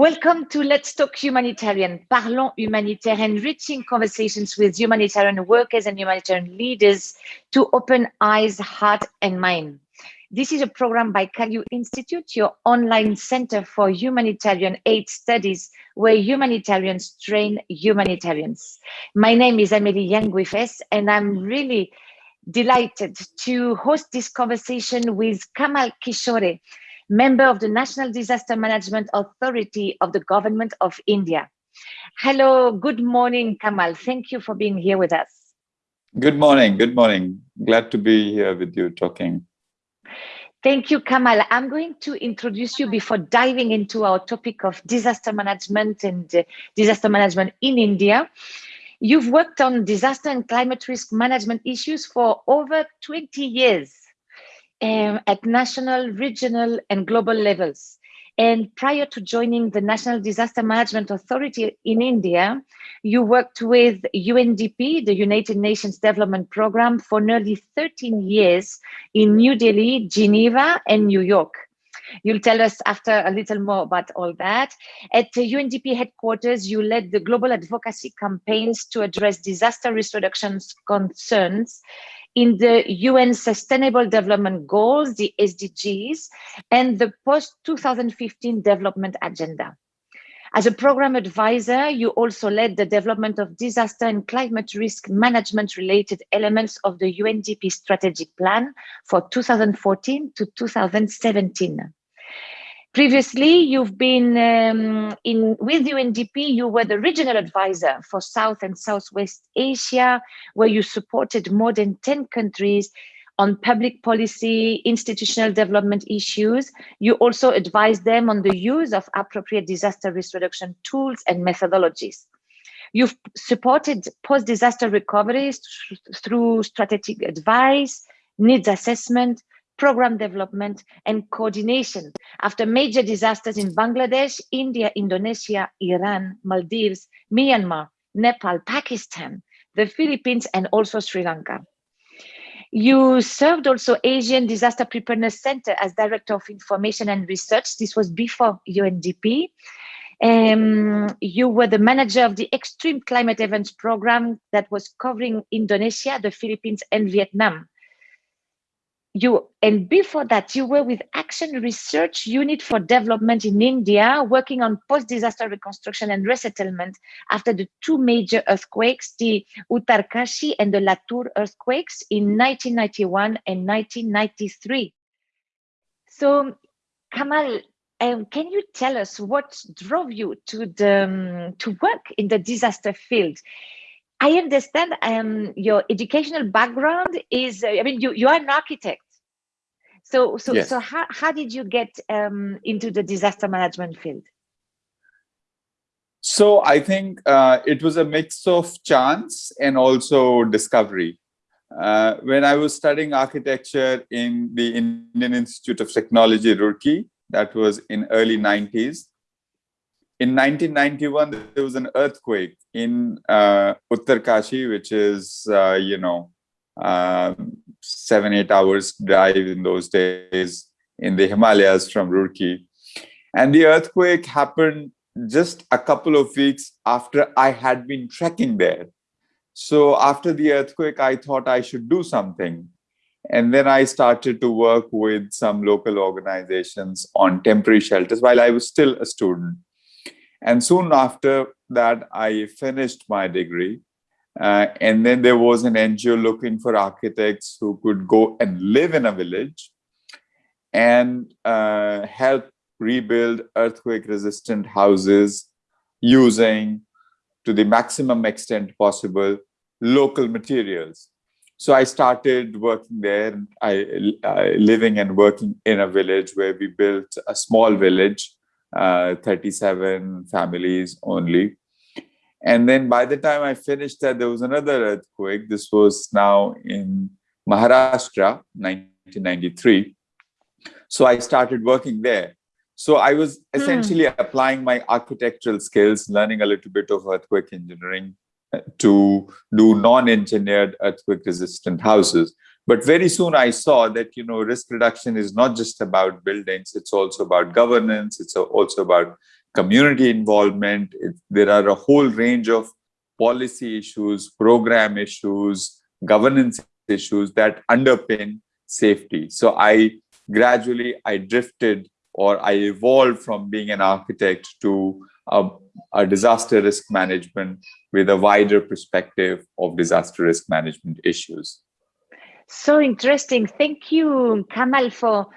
Welcome to Let's Talk Humanitarian, Parlons Humanitaire, enriching conversations with humanitarian workers and humanitarian leaders to open eyes, heart, and mind. This is a program by Kalu Institute, your online center for humanitarian aid studies, where humanitarians train humanitarians. My name is Amélie Yanguifes, and I'm really delighted to host this conversation with Kamal Kishore, member of the National Disaster Management Authority of the Government of India. Hello, good morning, Kamal. Thank you for being here with us. Good morning, good morning. Glad to be here with you talking. Thank you, Kamal. I'm going to introduce you before diving into our topic of disaster management and uh, disaster management in India. You've worked on disaster and climate risk management issues for over 20 years um, at national, regional, and global levels. And prior to joining the National Disaster Management Authority in India, you worked with UNDP, the United Nations Development Programme, for nearly 13 years in New Delhi, Geneva, and New York. You'll tell us after a little more about all that. At UNDP headquarters, you led the global advocacy campaigns to address disaster risk reduction concerns in the UN Sustainable Development Goals, the SDGs, and the post-2015 development agenda. As a program advisor, you also led the development of disaster and climate risk management related elements of the UNDP strategic plan for 2014 to 2017. Previously, you've been um, in with UNDP, you were the regional advisor for South and Southwest Asia, where you supported more than 10 countries on public policy, institutional development issues. You also advised them on the use of appropriate disaster risk reduction tools and methodologies. You've supported post-disaster recoveries through strategic advice, needs assessment, program development and coordination after major disasters in Bangladesh, India, Indonesia, Iran, Maldives, Myanmar, Nepal, Pakistan, the Philippines, and also Sri Lanka. You served also Asian Disaster Preparedness Center as Director of Information and Research. This was before UNDP. Um, you were the manager of the Extreme Climate Events Program that was covering Indonesia, the Philippines, and Vietnam you and before that you were with action research unit for development in india working on post-disaster reconstruction and resettlement after the two major earthquakes the uttarkashi and the latur earthquakes in 1991 and 1993 so kamal um, can you tell us what drove you to the um, to work in the disaster field I understand um, your educational background is, uh, I mean, you, you are an architect. So, so, yes. so how, how did you get um, into the disaster management field? So I think uh, it was a mix of chance and also discovery. Uh, when I was studying architecture in the Indian Institute of Technology, Roorkee, that was in early 90s, in 1991, there was an earthquake in uh, Uttarkashi, which is, uh, you know, um, seven, eight hours drive in those days in the Himalayas from Roorkee. And the earthquake happened just a couple of weeks after I had been trekking there. So after the earthquake, I thought I should do something. And then I started to work with some local organizations on temporary shelters while I was still a student. And soon after that, I finished my degree. Uh, and then there was an NGO looking for architects who could go and live in a village and uh, help rebuild earthquake resistant houses using to the maximum extent possible local materials. So I started working there, I, uh, living and working in a village where we built a small village uh, 37 families only. And then by the time I finished that, there was another earthquake. This was now in Maharashtra, 1993. So I started working there. So I was hmm. essentially hmm. applying my architectural skills, learning a little bit of earthquake engineering uh, to do non-engineered earthquake resistant houses. But very soon I saw that, you know, risk reduction is not just about buildings, it's also about governance, it's also about community involvement. It, there are a whole range of policy issues, program issues, governance issues that underpin safety. So I gradually, I drifted or I evolved from being an architect to a, a, disaster risk management with a wider perspective of disaster risk management issues. So interesting. Thank you, Kamal, for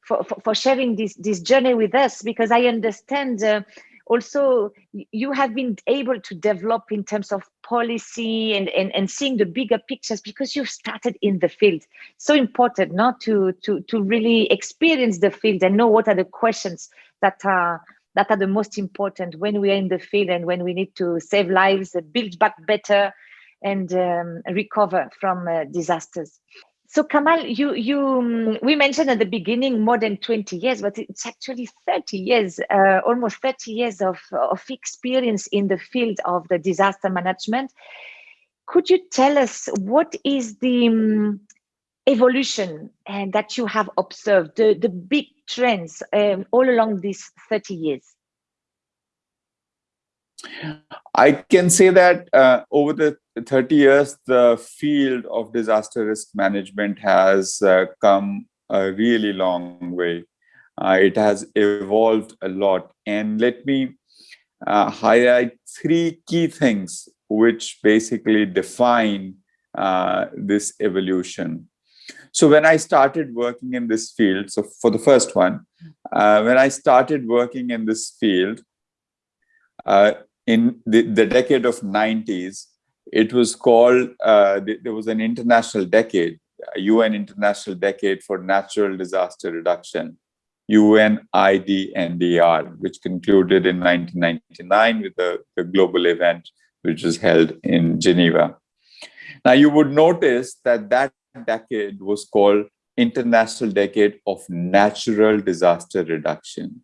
for, for, sharing this, this journey with us because I understand uh, also you have been able to develop in terms of policy and, and, and seeing the bigger pictures because you've started in the field. So important not to, to, to really experience the field and know what are the questions that are that are the most important when we are in the field and when we need to save lives, build back better, and um, recover from uh, disasters. So Kamal, you you um, we mentioned at the beginning more than 20 years, but it's actually 30 years, uh, almost 30 years of, of experience in the field of the disaster management. Could you tell us what is the um, evolution and that you have observed, the, the big trends um, all along these 30 years? I can say that uh, over the 30 years, the field of disaster risk management has uh, come a really long way. Uh, it has evolved a lot. And let me uh, highlight three key things which basically define uh, this evolution. So when I started working in this field, so for the first one, uh, when I started working in this field, uh, in the, the decade of 90s, it was called, uh, there was an international decade, UN International Decade for Natural Disaster Reduction, UNIDNDR, which concluded in 1999 with the, the global event, which was held in Geneva. Now, you would notice that that decade was called International Decade of Natural Disaster Reduction.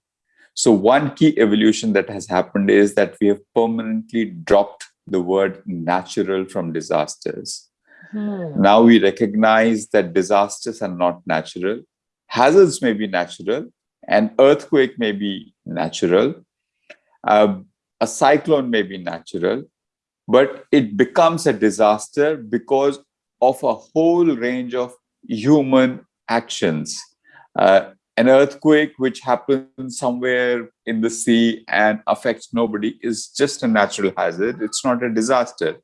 So one key evolution that has happened is that we have permanently dropped the word natural from disasters. Hmm. Now we recognize that disasters are not natural. Hazards may be natural, an earthquake may be natural, uh, a cyclone may be natural, but it becomes a disaster because of a whole range of human actions. Uh, an earthquake which happens somewhere in the sea and affects nobody is just a natural hazard. It's not a disaster.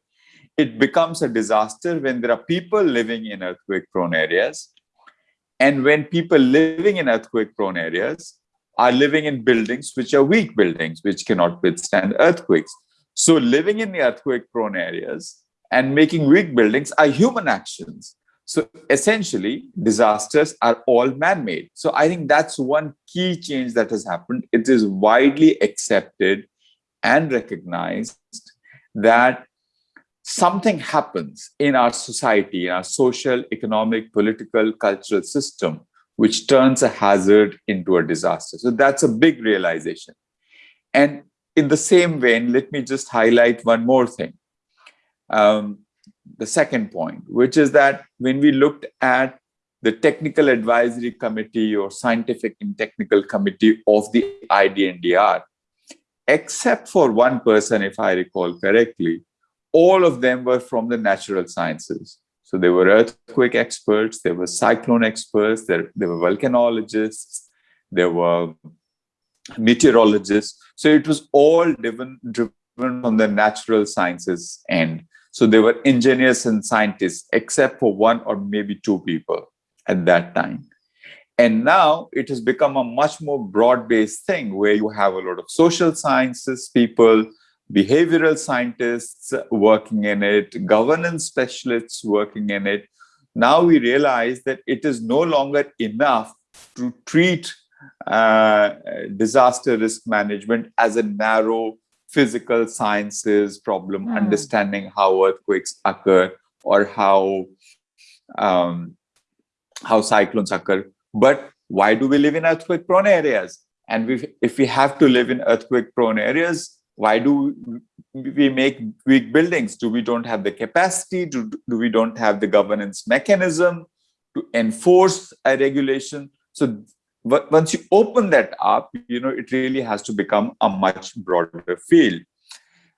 It becomes a disaster when there are people living in earthquake prone areas. And when people living in earthquake prone areas are living in buildings which are weak buildings, which cannot withstand earthquakes. So living in the earthquake prone areas and making weak buildings are human actions. So essentially, disasters are all man-made. So I think that's one key change that has happened. It is widely accepted and recognized that something happens in our society, in our social, economic, political, cultural system, which turns a hazard into a disaster. So that's a big realization. And in the same vein, let me just highlight one more thing. Um, the second point, which is that when we looked at the technical advisory committee or scientific and technical committee of the IDNDR, except for one person, if I recall correctly, all of them were from the natural sciences. So there were earthquake experts, there were cyclone experts, there, there were volcanologists, there were meteorologists. So it was all driven, driven from the natural sciences end. So they were engineers and scientists, except for one or maybe two people at that time. And now it has become a much more broad-based thing where you have a lot of social sciences people, behavioral scientists working in it, governance specialists working in it. Now we realize that it is no longer enough to treat uh, disaster risk management as a narrow physical sciences problem, mm. understanding how earthquakes occur or how um, how cyclones occur. But why do we live in earthquake prone areas? And we, if we have to live in earthquake prone areas, why do we make weak buildings? Do we don't have the capacity? Do, do we don't have the governance mechanism to enforce a regulation? So but once you open that up, you know, it really has to become a much broader field.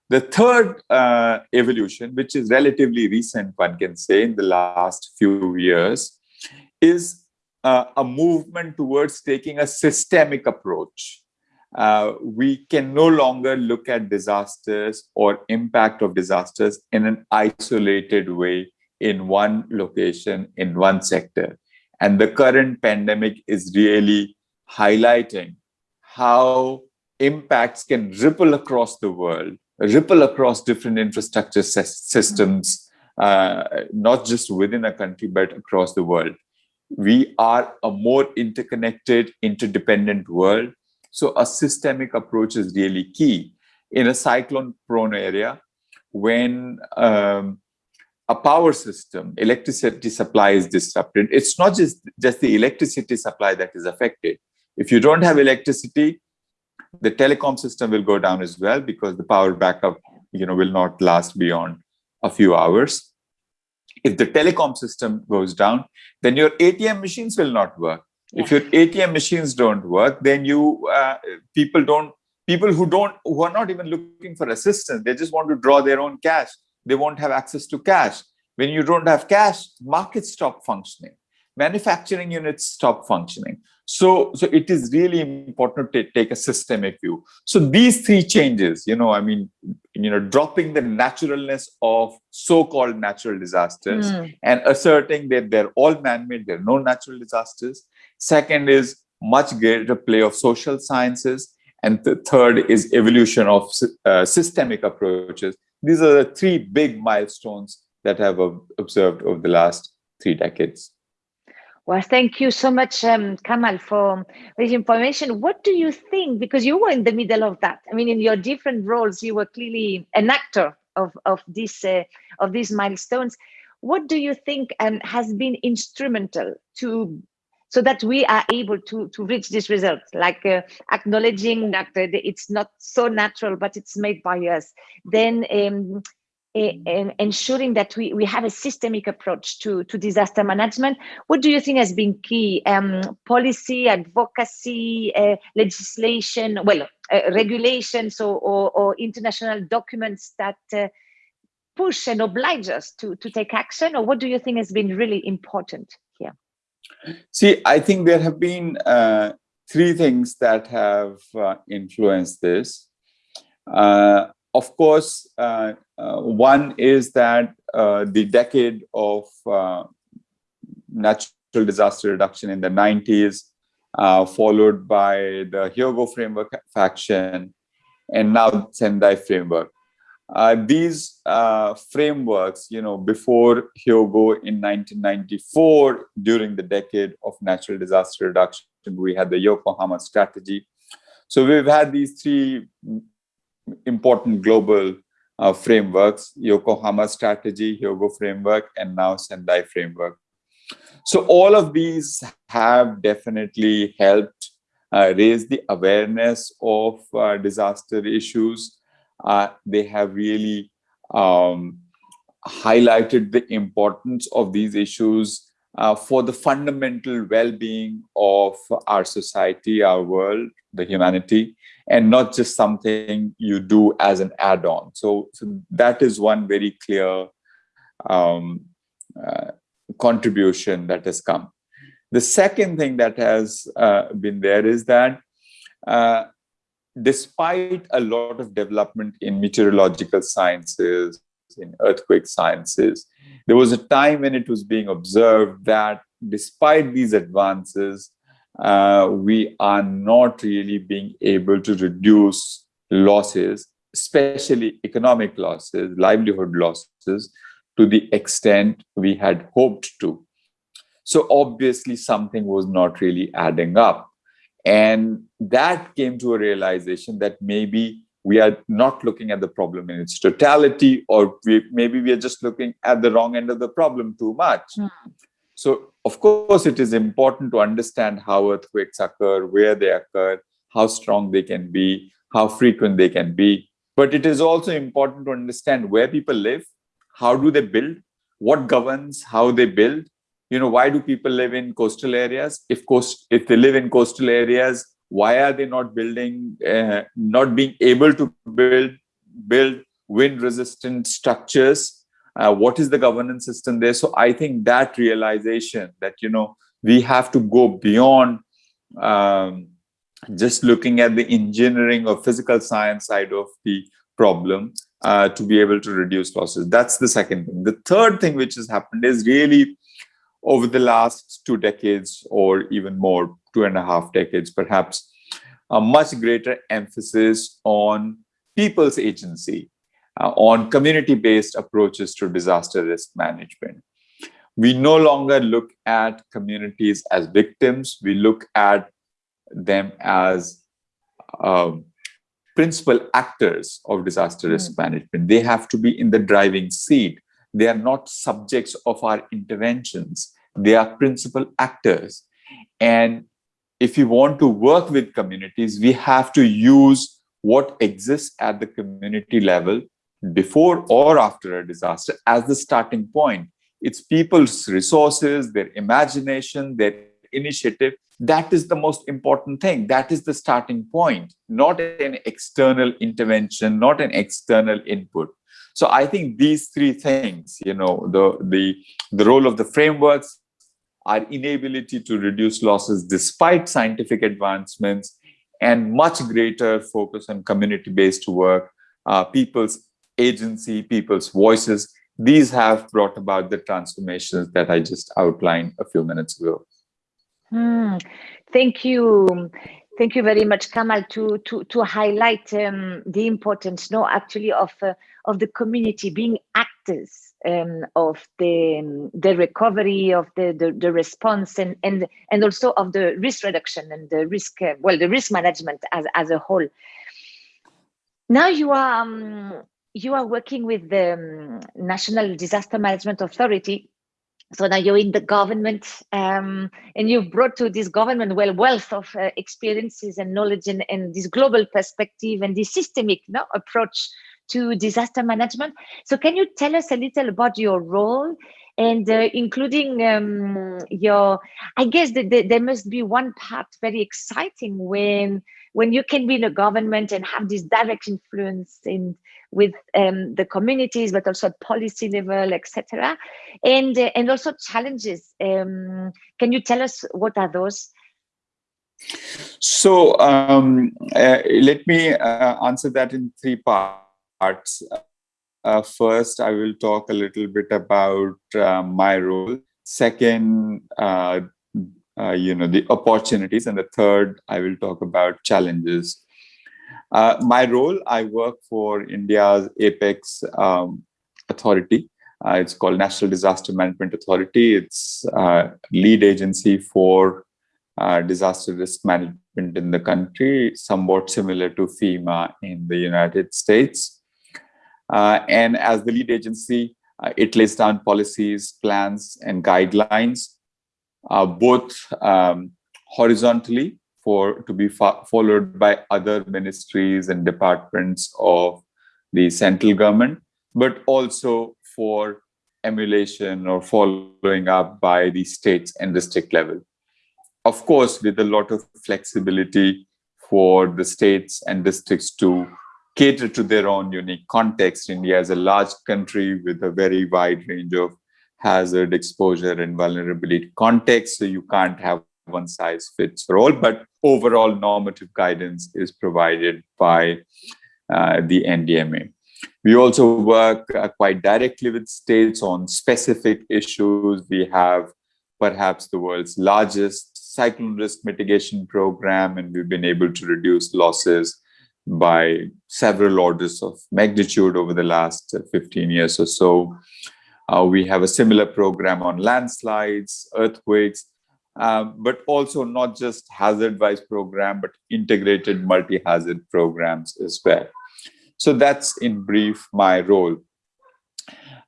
The third uh, evolution, which is relatively recent, one can say, in the last few years, is uh, a movement towards taking a systemic approach. Uh, we can no longer look at disasters or impact of disasters in an isolated way in one location, in one sector. And the current pandemic is really highlighting how impacts can ripple across the world ripple across different infrastructure systems, uh, not just within a country, but across the world. We are a more interconnected, interdependent world. So a systemic approach is really key. In a cyclone prone area, when um, a power system, electricity supply is disrupted, it's not just, just the electricity supply that is affected. If you don't have electricity, the telecom system will go down as well because the power backup you know will not last beyond a few hours if the telecom system goes down then your atm machines will not work yeah. if your atm machines don't work then you uh, people don't people who don't who are not even looking for assistance they just want to draw their own cash they won't have access to cash when you don't have cash markets stop functioning manufacturing units stop functioning so, so it is really important to take a systemic view. So these three changes, you know, I mean, you know, dropping the naturalness of so-called natural disasters mm. and asserting that they're all man-made, there are no natural disasters. Second is much greater play of social sciences. And the third is evolution of uh, systemic approaches. These are the three big milestones that I've observed over the last three decades. Well, thank you so much, um, Kamal, for this information. What do you think? Because you were in the middle of that. I mean, in your different roles, you were clearly an actor of of this uh, of these milestones. What do you think um, has been instrumental to so that we are able to to reach this result? Like uh, acknowledging that uh, it's not so natural, but it's made by us. Then um, ensuring that we, we have a systemic approach to, to disaster management. What do you think has been key? Um, policy, advocacy, uh, legislation, well, uh, regulations or, or, or, international documents that uh, push and oblige us to, to take action? Or what do you think has been really important? See, I think there have been uh, three things that have uh, influenced this. Uh, of course, uh, uh, one is that uh, the decade of natural disaster reduction in the 90s, followed by the Hyogo framework of action, and now Sendai framework. Uh, these uh, frameworks, you know, before Hyogo in 1994, during the decade of natural disaster reduction, we had the Yokohama strategy. So we've had these three important global uh, frameworks, Yokohama strategy, Hyogo framework, and now Sendai framework. So all of these have definitely helped uh, raise the awareness of uh, disaster issues. Uh, they have really um, highlighted the importance of these issues uh, for the fundamental well-being of our society, our world, the humanity, and not just something you do as an add-on. So, so that is one very clear um, uh, contribution that has come. The second thing that has uh, been there is that uh, despite a lot of development in meteorological sciences, in earthquake sciences, there was a time when it was being observed that despite these advances, uh, we are not really being able to reduce losses, especially economic losses, livelihood losses, to the extent we had hoped to. So obviously something was not really adding up. And that came to a realization that maybe we are not looking at the problem in its totality, or we, maybe we are just looking at the wrong end of the problem too much. Mm. So of course, it is important to understand how earthquakes occur, where they occur, how strong they can be, how frequent they can be. But it is also important to understand where people live, how do they build, what governs how they build, you know why do people live in coastal areas? If coast if they live in coastal areas why are they not building uh, not being able to build build wind resistant structures? Uh, what is the governance system there? So i think that realization that you know we have to go beyond um, just looking at the engineering or physical science side of the problem uh, to be able to reduce losses. That's the second thing. The third thing which has happened is really over the last two decades or even more, two and a half decades perhaps, a much greater emphasis on people's agency, uh, on community-based approaches to disaster risk management. We no longer look at communities as victims, we look at them as um, principal actors of disaster risk mm. management. They have to be in the driving seat. They are not subjects of our interventions. They are principal actors. And if we want to work with communities, we have to use what exists at the community level before or after a disaster as the starting point. It's people's resources, their imagination, their initiative. That is the most important thing. That is the starting point, not an external intervention, not an external input. So I think these three things, you know, the the the role of the frameworks, our inability to reduce losses despite scientific advancements and much greater focus on community-based work, uh, people's agency, people's voices, these have brought about the transformations that I just outlined a few minutes ago. Hmm. Thank you. Thank you very much, Kamal, to to to highlight um, the importance, no, actually, of uh, of the community being actors um, of the um, the recovery of the, the, the response and and and also of the risk reduction and the risk uh, well the risk management as as a whole. Now you are um, you are working with the um, National Disaster Management Authority so now you're in the government um, and you've brought to this government well wealth of uh, experiences and knowledge and, and, this global perspective and this systemic no, approach to disaster management. So can you tell us a little about your role and uh, including um, your i guess that there must be one part very exciting when when you can be in a government and have this direct influence in with um, the communities, but also at policy level, etc. And uh, and also challenges. Um, can you tell us what are those? So um, uh, let me uh, answer that in three parts. Uh, first, I will talk a little bit about uh, my role. Second, uh, you know, the opportunities. And the third, I will talk about challenges. Uh, my role, I work for India's apex um, authority. Uh, it's called National Disaster Management Authority. It's uh, lead agency for uh, disaster risk management in the country, somewhat similar to FEMA in the United States. Uh, and as the lead agency, it lays down policies, plans, and guidelines, both um, horizontally for to be followed by other ministries and departments of the central government, but also for emulation or following up by the states and district level. Of course, with a lot of flexibility for the states and districts to cater to their own unique context. India is a large country with a very wide range of hazard, exposure, and vulnerability context. So you can't have one size fits for all, but overall normative guidance is provided by uh, the NDMA. We also work uh, quite directly with states on specific issues. We have perhaps the world's largest cyclone risk mitigation program, and we've been able to reduce losses by several orders of magnitude over the last 15 years or so. Uh, we have a similar program on landslides, earthquakes, um, but also not just hazard-wise program, but integrated multi-hazard programs as well. So that's in brief my role.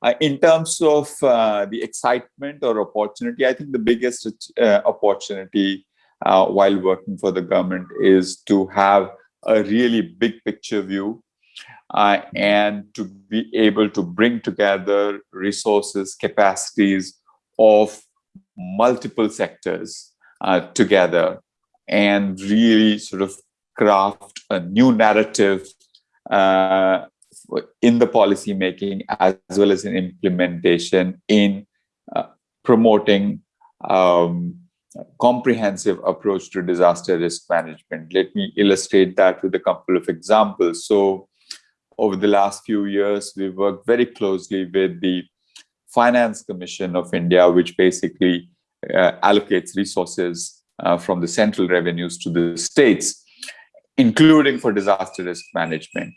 Uh, in terms of uh, the excitement or opportunity, I think the biggest uh, opportunity uh, while working for the government is to have a really big picture view uh, and to be able to bring together resources, capacities of multiple sectors uh, together and really sort of craft a new narrative uh, in the policy making as well as in implementation in uh, promoting um, comprehensive approach to disaster risk management. Let me illustrate that with a couple of examples. So over the last few years, we've worked very closely with the Finance Commission of India, which basically uh, allocates resources uh, from the central revenues to the states, including for disaster risk management.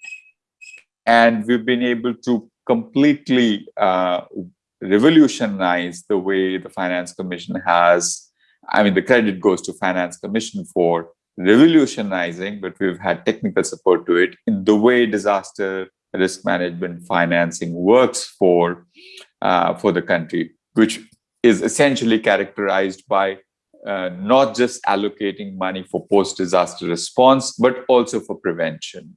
And we've been able to completely uh, revolutionize the way the Finance Commission has, I mean, the credit goes to Finance Commission for revolutionizing, but we've had technical support to it in the way disaster risk management financing works for uh, for the country, which is essentially characterized by uh, not just allocating money for post-disaster response, but also for prevention,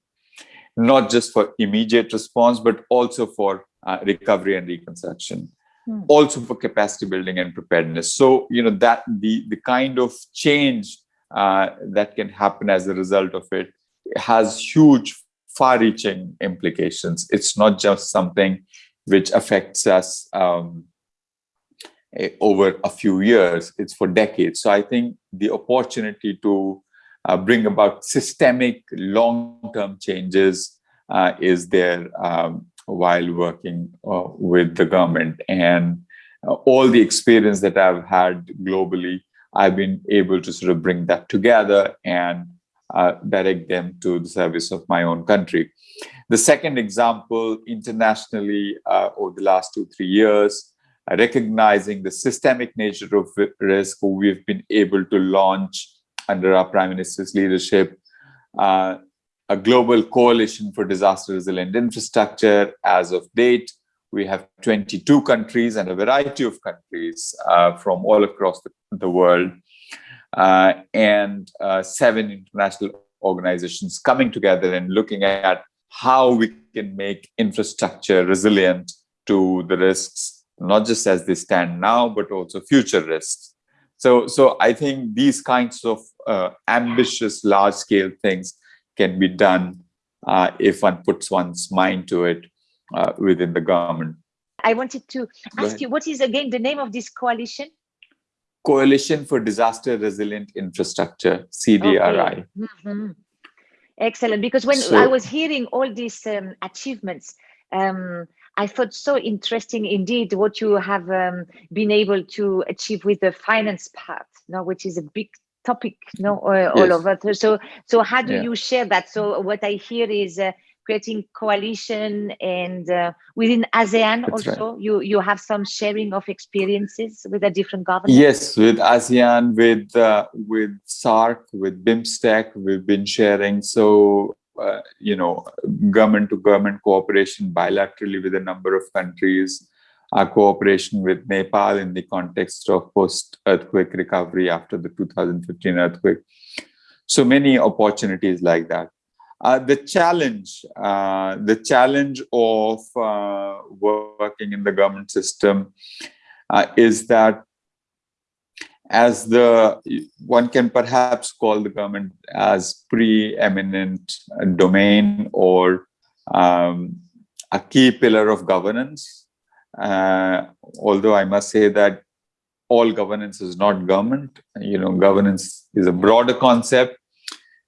not just for immediate response, but also for uh, recovery and reconstruction, hmm. also for capacity building and preparedness. So, you know, that the, the kind of change uh, that can happen as a result of it has huge far-reaching implications. It's not just something which affects us um, over a few years, it's for decades. So I think the opportunity to uh, bring about systemic long-term changes uh, is there um, while working uh, with the government. And uh, all the experience that I've had globally I've been able to sort of bring that together and uh, direct them to the service of my own country. The second example, internationally, uh, over the last two, three years, uh, recognizing the systemic nature of risk, we've been able to launch under our Prime Minister's leadership, uh, a global coalition for disaster resilient infrastructure as of date we have 22 countries and a variety of countries uh, from all across the, the world uh, and uh, seven international organizations coming together and looking at how we can make infrastructure resilient to the risks, not just as they stand now, but also future risks. So, so I think these kinds of uh, ambitious, large-scale things can be done uh, if one puts one's mind to it uh, within the government. I wanted to ask you, what is again the name of this coalition? Coalition for Disaster Resilient Infrastructure, CDRI. Okay. Mm -hmm. Excellent, because when so, I was hearing all these um, achievements, um, I thought so interesting indeed what you have um, been able to achieve with the finance part, no, which is a big topic, no, all yes. over. So, so how do yeah. you share that? So, what I hear is uh, creating coalition and uh, within ASEAN That's also right. you you have some sharing of experiences with the different governments. Yes, with ASEAN, with uh, with SAARC, with BIMSTEC, we've been sharing. So uh, you know, government to government cooperation bilaterally with a number of countries. Our cooperation with Nepal in the context of post-earthquake recovery after the 2015 earthquake. So many opportunities like that. Uh, the challenge, uh, the challenge of uh, working in the government system uh, is that as the one can perhaps call the government as preeminent domain or um, a key pillar of governance. Uh, although I must say that all governance is not government, you know, governance is a broader concept,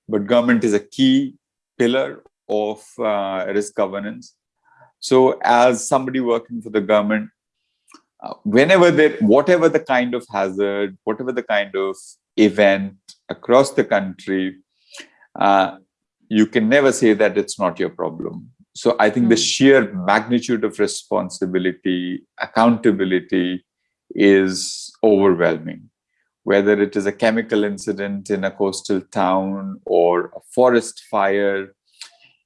but government is a key pillar of uh, risk governance. So as somebody working for the government, uh, whenever there, whatever the kind of hazard, whatever the kind of event across the country, uh, you can never say that it's not your problem. So I think mm. the hmm. sheer magnitude of responsibility, accountability is overwhelming whether it is a chemical incident in a coastal town or forest fire.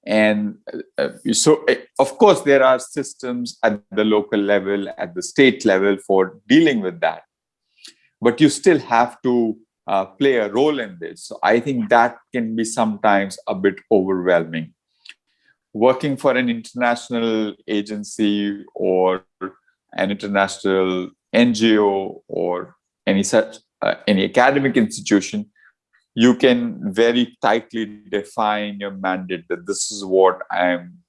And uh, so, uh, of course, there are systems at the local level, at the state level for dealing with that. But you still have to uh, play a role in this. So I think that can be sometimes a bit overwhelming. Working for an international agency or an international NGO or any such uh, any academic institution, you can very tightly define your mandate that this is what I'm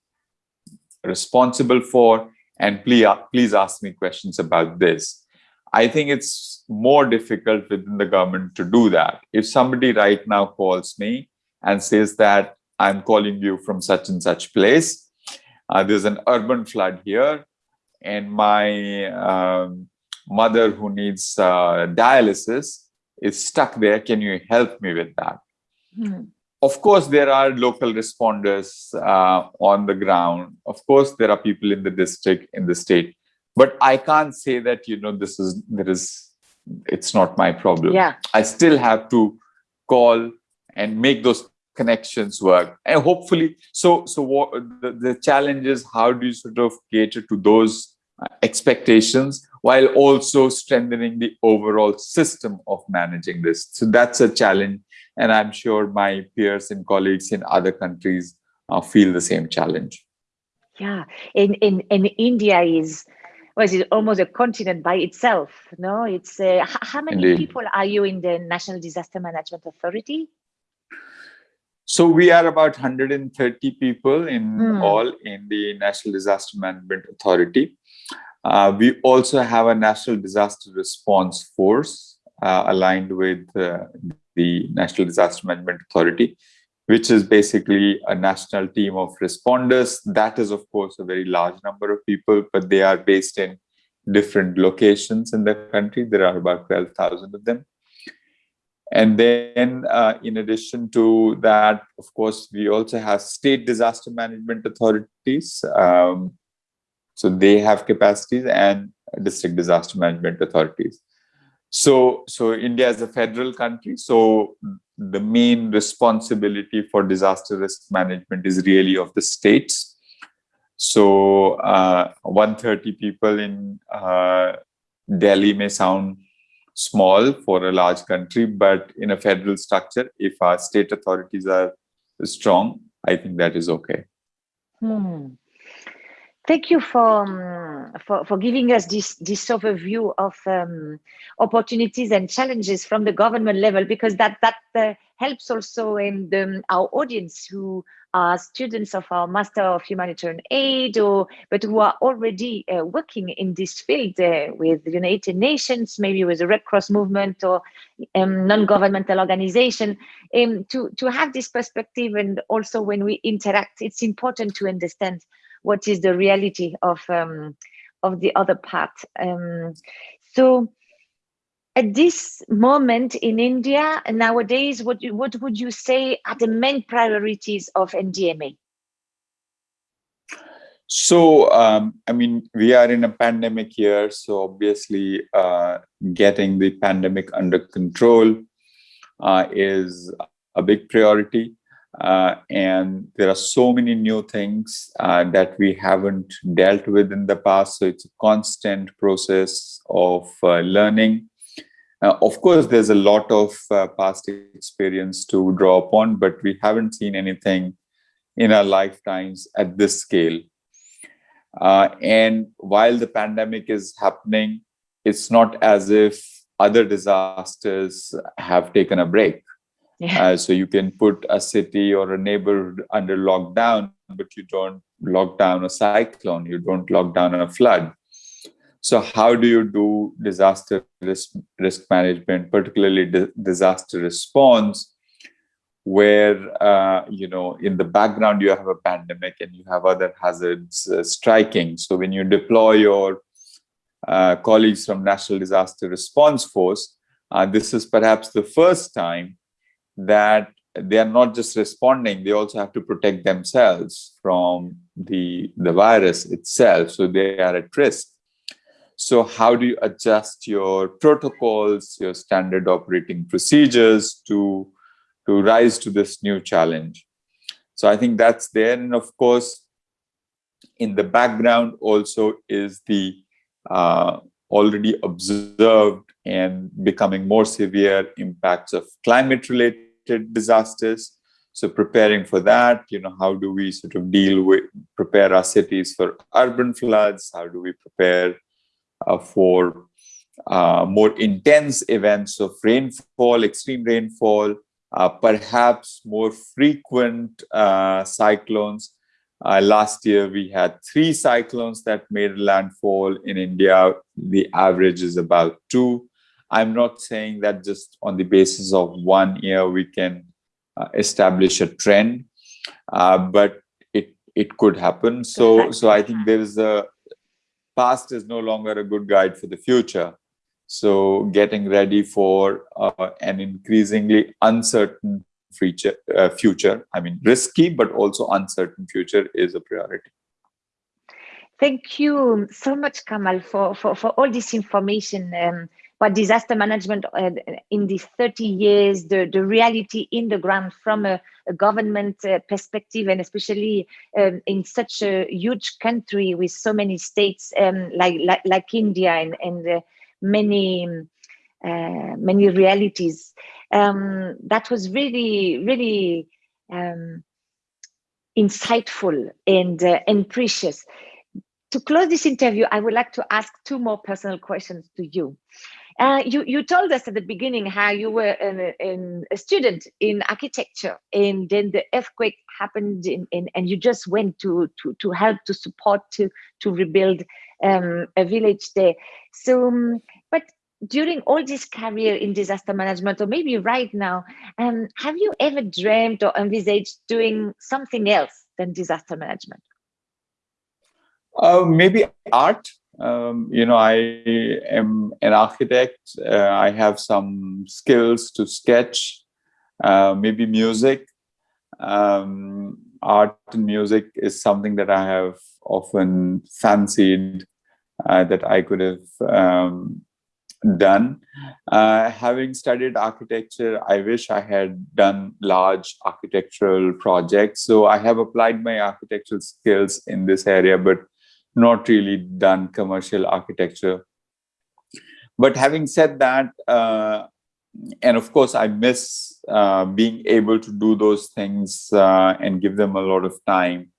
responsible for, and please please ask me questions about this. I think it's more difficult within the government to do that. If somebody right now calls me and says that I'm calling you from such and such place, uh, there's an urban flood here, and my um, mother who needs uh, dialysis is stuck there. Can you help me with that? Hmm. Of course, there are local responders uh, on the ground. Of course, there are people in the district, in the state. But I can't say that, you know, this is, there is, it's not my problem. Yeah. I still have to call and make those connections work and hopefully so so what the, the challenge is how do you sort of cater to those uh, expectations while also strengthening the overall system of managing this. So that's a challenge. And I'm sure my peers and colleagues in other countries uh, feel the same challenge. Yeah, in, in, in India is, was it almost a continent by itself, no? It's, uh, how many Indeed. people are you in the National Disaster Management Authority? So we are about 130 people in hmm. all in the National Disaster Management Authority. Uh, we also have a national disaster response force uh, aligned with uh, the National Disaster Management Authority, which is basically a national team of responders. That is, of course, a very large number of people, but they are based in different locations in the country. There are about 12,000 of them. And then uh, in addition to that, of course, we also have state disaster management authorities. Um, so they have capacities and district disaster management authorities. So, so India is a federal country. So the main responsibility for disaster risk management is really of the states. So uh, 130 people in uh, Delhi may sound small for a large country, but in a federal structure, if our state authorities are strong, I think that is okay. Hmm. Thank you for, um, for, for giving us this, this overview of um, opportunities and challenges from the government level, because that, that uh, helps also in the, our audience who are students of our Master of Humanitarian Aid, or but who are already uh, working in this field uh, with the United Nations, maybe with the Red Cross movement or um, non-governmental organization, um, to, to have this perspective. And also when we interact, it's important to understand what is the reality of um, of the other part. Um, so at this moment in India nowadays, what what would you say are the main priorities of NDMA? So, um, I mean, we are in a pandemic year, so obviously uh, getting the pandemic under control uh, is a big priority. Uh, and there are so many new things uh, that we haven't dealt with in the past. So it's a constant process of uh, learning. Uh, of course, there's a lot of uh, past experience to draw upon, but we haven't seen anything in our lifetimes at this scale. Uh, and while the pandemic is happening, it's not as if other disasters have taken a break. Yeah. Uh, so you can put a city or a neighborhood under lockdown, but you don't lock down a cyclone, you don't lock down a flood. So how do you do disaster risk, risk management, particularly di disaster response, where, uh, you know, in the background you have a pandemic and you have other hazards uh, striking. So when you deploy your uh, colleagues from National Disaster Response Force, uh, this is perhaps the first time that they are not just responding, they also have to protect themselves from the, the virus itself. So they are at risk. So how do you adjust your protocols, your standard operating procedures to, to rise to this new challenge? So I think that's there. And of course, in the background also is the uh, already observed and becoming more severe impacts of climate related disasters. So preparing for that, you know, how do we sort of deal with, prepare our cities for urban floods? How do we prepare uh, for uh, more intense events of rainfall, extreme rainfall, uh, perhaps more frequent uh, cyclones. Uh, last year, we had three cyclones that made landfall in India. The average is about two. I'm not saying that just on the basis of one year we can uh, establish a trend, uh, but it it could happen. So so I think there is a past is no longer a good guide for the future. So getting ready for uh, an increasingly uncertain future, uh, future, I mean, risky, but also uncertain future is a priority. Thank you so much, Kamal, for, for, for all this information. Um, but disaster management uh, in these 30 years, the, the reality in the ground from a, a government uh, perspective, and especially um, in such a huge country with so many states um, like, like, like India and, and uh, many uh, many realities. Um, that was really, really um, insightful and uh, and precious. To close this interview, I would like to ask two more personal questions to you. Uh, you, you told us at the beginning how you were an, an, a student in architecture and then the earthquake happened in, in, and you just went to, to, to help to support to, to rebuild um, a village there. So, um, but during all this career in disaster management, or maybe right now, um, have you ever dreamed or envisaged doing something else than disaster management? Uh, maybe art um, you know, I am an architect. Uh, I have some skills to sketch, uh, maybe music. Um, art and music is something that I have often fancied uh, that I could have um, done. Uh, having studied architecture, I wish I had done large architectural projects. So I have applied my architectural skills in this area, but not really done commercial architecture. But having said that, uh, and of course, I miss uh, being able to do those things uh, and give them a lot of time.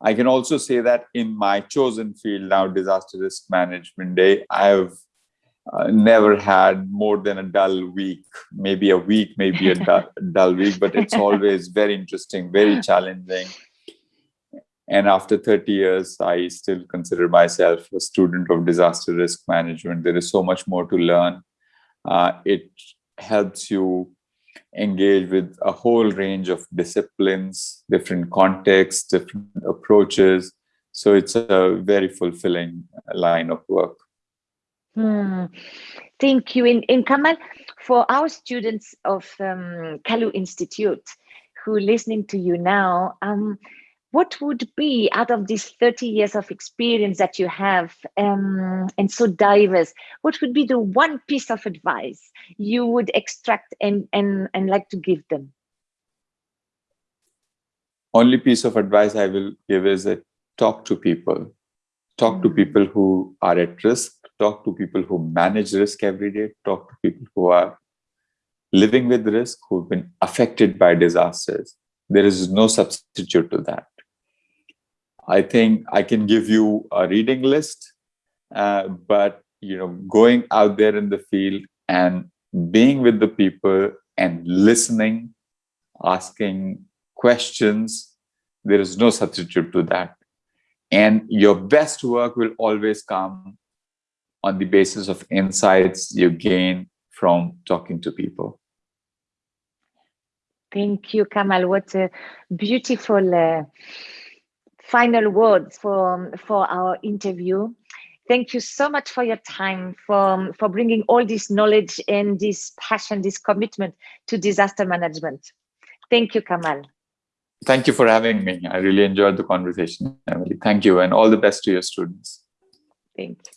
I can also say that in my chosen field now, disaster risk management day, I have uh, never had more than a dull week, maybe a week, maybe a dull, dull week, but it's always very interesting, very challenging and after 30 years, I still consider myself a student of disaster risk management. There is so much more to learn. Uh, it helps you engage with a whole range of disciplines, different contexts, different approaches. So it's a very fulfilling line of work. Hmm. Thank you. In, in Kamal, for our students of um, Kalu Institute who are listening to you now, um, what would be out of these 30 years of experience that you have um, and so diverse what would be the one piece of advice you would extract and and and like to give them only piece of advice i will give is that talk to people talk mm -hmm. to people who are at risk talk to people who manage risk every day talk to people who are living with risk who've been affected by disasters there is no substitute to that I think I can give you a reading list, uh, but you know, going out there in the field and being with the people and listening, asking questions, there is no substitute to that. And your best work will always come on the basis of insights you gain from talking to people. Thank you, Kamal. What a beautiful uh, final words for, for our interview. Thank you so much for your time, for, for bringing all this knowledge and this passion, this commitment to disaster management. Thank you, Kamal. Thank you for having me. I really enjoyed the conversation, Emily. Thank you, and all the best to your students. Thank you.